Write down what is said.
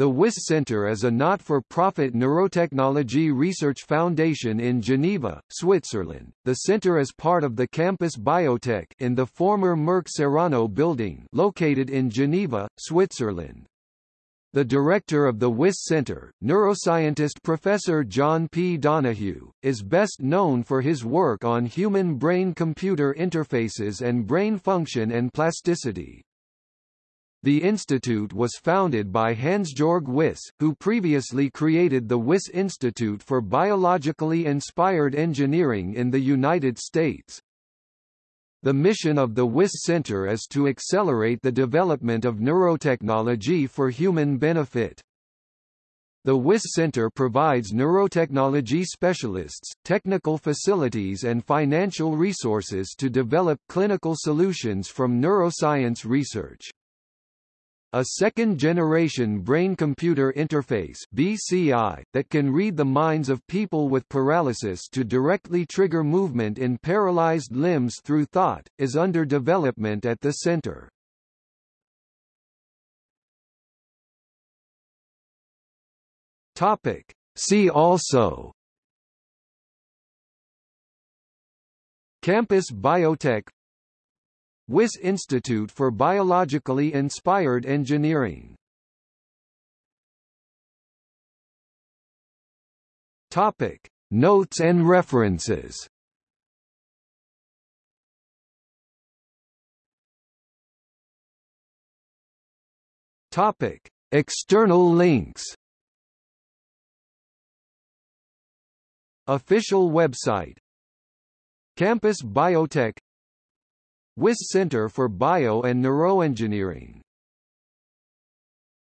The Wyss Center is a not-for-profit neurotechnology research foundation in Geneva, Switzerland. The center is part of the Campus Biotech in the former Merck Serono building located in Geneva, Switzerland. The director of the Wyss Center, neuroscientist Professor John P. Donohue, is best known for his work on human brain-computer interfaces and brain function and plasticity. The institute was founded by Hans-Georg Wyss, who previously created the Wyss Institute for Biologically Inspired Engineering in the United States. The mission of the Wyss Center is to accelerate the development of neurotechnology for human benefit. The Wyss Center provides neurotechnology specialists, technical facilities and financial resources to develop clinical solutions from neuroscience research. A second-generation brain-computer interface BCI, that can read the minds of people with paralysis to directly trigger movement in paralyzed limbs through thought, is under development at the center. Topic. See also Campus Biotech Wyss Institute for Biologically Inspired Engineering Topic. Notes and references Topic. External links Official website Campus Biotech Wyss Center for Bio and Neuroengineering